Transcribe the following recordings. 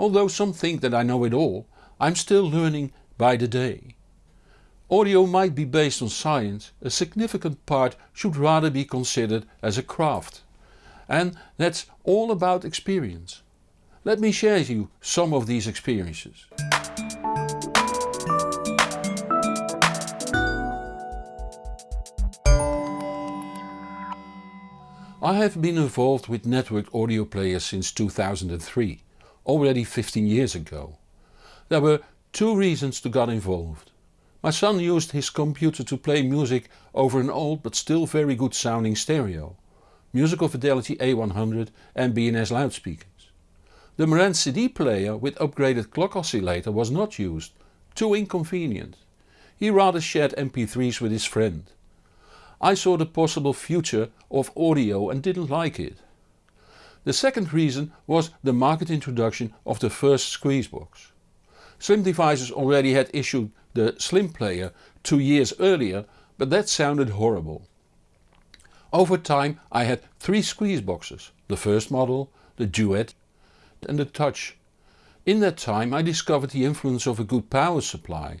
Although some think that I know it all, I'm still learning by the day. Audio might be based on science, a significant part should rather be considered as a craft. And that's all about experience. Let me share you some of these experiences. I have been involved with networked audio players since 2003, already 15 years ago. There were two reasons to get involved. My son used his computer to play music over an old but still very good sounding stereo, Musical Fidelity A100 and B&S loudspeakers. The Marantz CD player with upgraded clock oscillator was not used, too inconvenient. He rather shared MP3s with his friend. I saw the possible future of audio and didn't like it. The second reason was the market introduction of the first Squeezebox. Slim Devices already had issued the Slim player two years earlier but that sounded horrible. Over time I had three Squeezeboxes, the first model, the Duet and the Touch. In that time I discovered the influence of a good power supply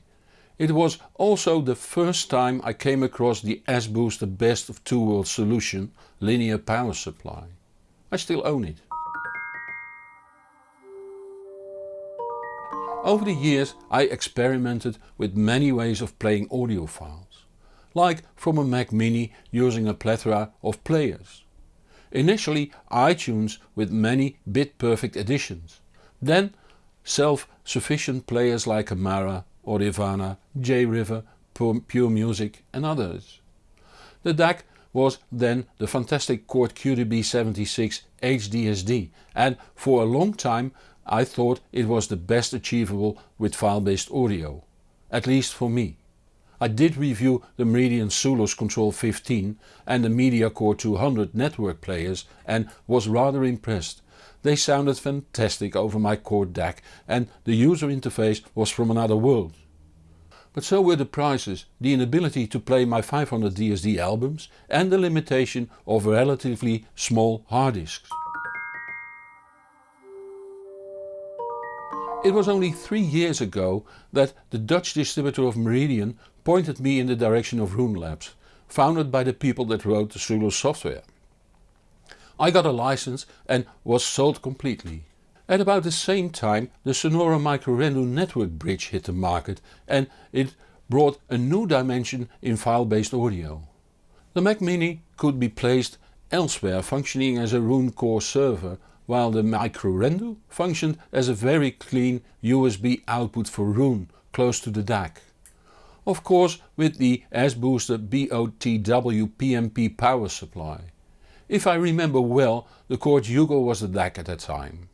it was also the first time I came across the S-Booster best of two worlds solution linear power supply. I still own it. Over the years I experimented with many ways of playing audio files, like from a Mac Mini using a plethora of players. Initially iTunes with many bit perfect editions, then self-sufficient players like Amarra Audirvana, J-River, Pure Music and others. The DAC was then the fantastic Chord QBD76 HDSD and for a long time I thought it was the best achievable with file-based audio, at least for me. I did review the Meridian Sooloos Control 15 and the MediaCore 200 network players and was rather impressed they sounded fantastic over my Chord DAC and the user interface was from another world. But so were the prices, the inability to play my 500 DSD albums and the limitation of relatively small hard disks. It was only three years ago that the Dutch distributor of Meridian pointed me in the direction of Roon Labs, founded by the people that wrote the Sooloos software. I got a license and was sold completely. At about the same time the Sonore Microrendu network bridge hit the market and it brought a new dimension in file-based audio. The Mac Mini could be placed elsewhere functioning as a Roon core server while the Microrendu functioned as a very clean USB output for Roon close to the DAC. Of course with the S-Booster BOTW P&P power supply. If I remember well the Chord Hugo was the DAC at that time.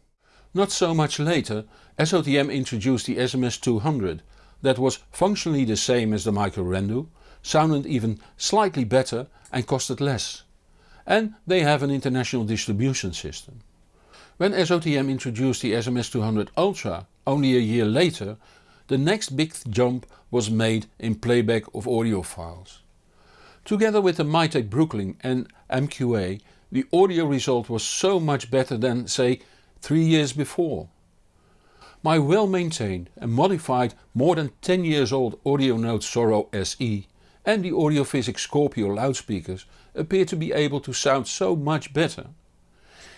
Not so much later SOTM introduced the SMS200 that was functionally the same as the Microrendu, sounded even slightly better and costed less. And they have an international distribution system. When SOTM introduced the SMS200 Ultra only a year later the next big jump was made in playback of audio files. Together with the Mytek Brooklyn and MQA the audio result was so much better than say 3 years before. My well maintained and modified more than 10 years old Audionote Soro SE and the Audiophysics Scorpio loudspeakers appear to be able to sound so much better.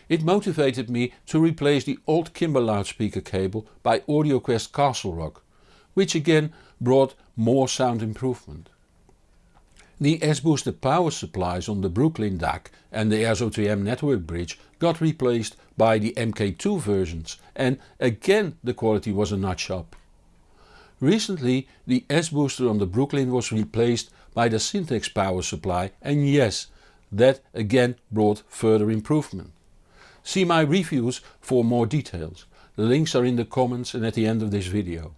It motivated me to replace the old Kimber loudspeaker cable by AudioQuest Castle Rock, which again brought more sound improvement. The S-Booster power supplies on the Brooklyn DAC and the SOTM network bridge got replaced by the MK2 versions and again the quality was a notch up. Recently the S-Booster on the Brooklyn was replaced by the Syntax power supply and yes, that again brought further improvement. See my reviews for more details, the links are in the comments and at the end of this video.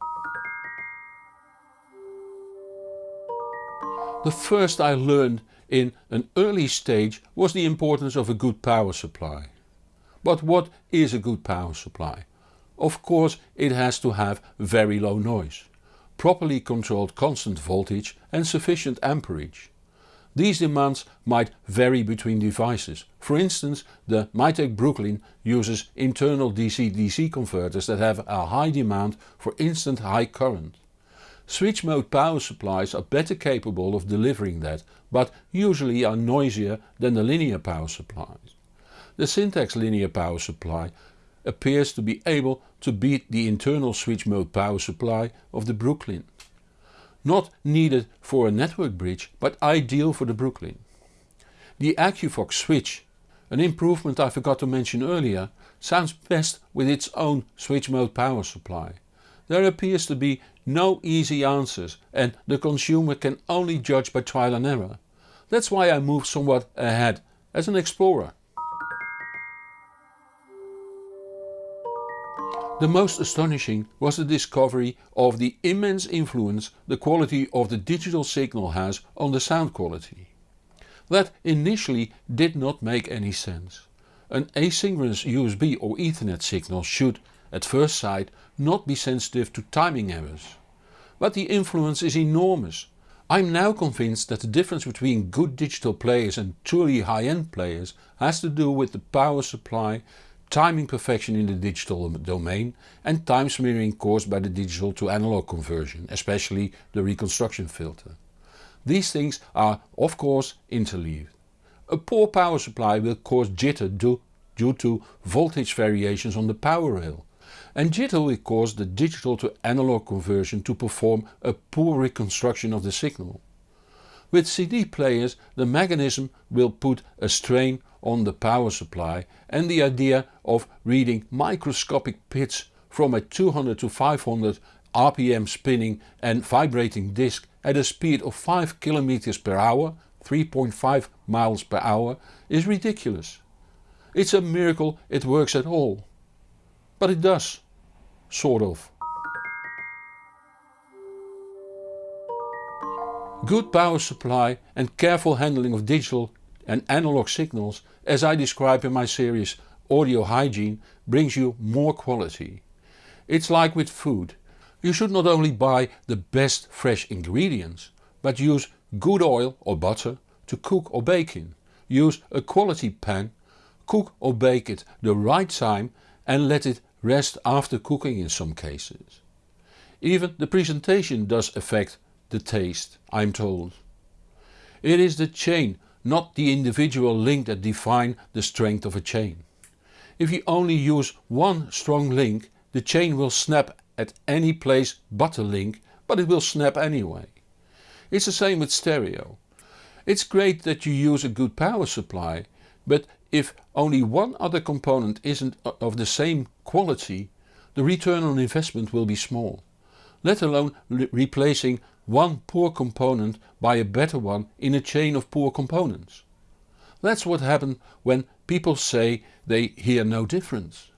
The first I learned in an early stage was the importance of a good power supply. But what is a good power supply? Of course it has to have very low noise, properly controlled constant voltage and sufficient amperage. These demands might vary between devices. For instance the Mytek Brooklyn uses internal DC-DC converters that have a high demand for instant high current. Switch mode power supplies are better capable of delivering that, but usually are noisier than the linear power supplies. The Syntax linear power supply appears to be able to beat the internal switch mode power supply of the Brooklyn. Not needed for a network bridge but ideal for the Brooklyn. The AQVOX switch, an improvement I forgot to mention earlier, sounds best with its own switch mode power supply. There appears to be no easy answers and the consumer can only judge by trial and error. That's why I move somewhat ahead as an explorer. The most astonishing was the discovery of the immense influence the quality of the digital signal has on the sound quality. That initially did not make any sense. An asynchronous USB or Ethernet signal should, at first sight, not be sensitive to timing errors. But the influence is enormous. I'm now convinced that the difference between good digital players and truly high-end players has to do with the power supply, timing perfection in the digital domain and time smearing caused by the digital to analog conversion, especially the reconstruction filter. These things are of course interleaved. A poor power supply will cause jitter due, due to voltage variations on the power rail and jitter will cause the digital to analog conversion to perform a poor reconstruction of the signal. With CD players the mechanism will put a strain on the power supply and the idea of reading microscopic pits from a 200 to 500 rpm spinning and vibrating disc at a speed of 5 km per hour 3.5 miles per hour is ridiculous. It's a miracle it works at all. But it does. Sort of. Good power supply and careful handling of digital and analog signals as I describe in my series Audio Hygiene brings you more quality. It's like with food. You should not only buy the best fresh ingredients but use good oil or butter to cook or bake in. Use a quality pan, cook or bake it the right time and let it rest after cooking in some cases. Even the presentation does affect the taste, I'm told. It is the chain, not the individual link that define the strength of a chain. If you only use one strong link the chain will snap at any place but a link but it will snap anyway. It's the same with stereo. It's great that you use a good power supply but if only one other component isn't of the same quality the return on investment will be small, let alone replacing one poor component by a better one in a chain of poor components. That's what happens when people say they hear no difference.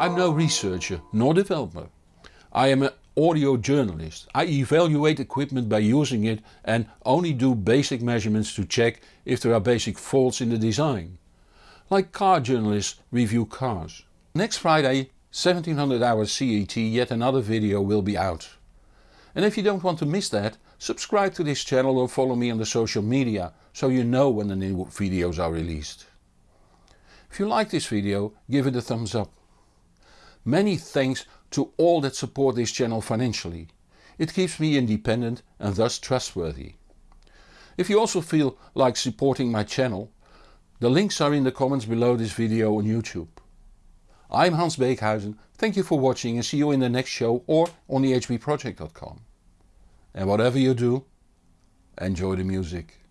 I'm no researcher nor developer. I am an audio journalist. I evaluate equipment by using it and only do basic measurements to check if there are basic faults in the design. Like car journalists review cars. Next Friday 1700 hours CET yet another video will be out. And if you don't want to miss that, subscribe to this channel or follow me on the social media so you know when the new videos are released. If you like this video give it a thumbs up. Many thanks to all that support this channel financially. It keeps me independent and thus trustworthy. If you also feel like supporting my channel, the links are in the comments below this video on YouTube. I'm Hans Beekhuizen, thank you for watching and see you in the next show or on thehbproject.com. And whatever you do, enjoy the music.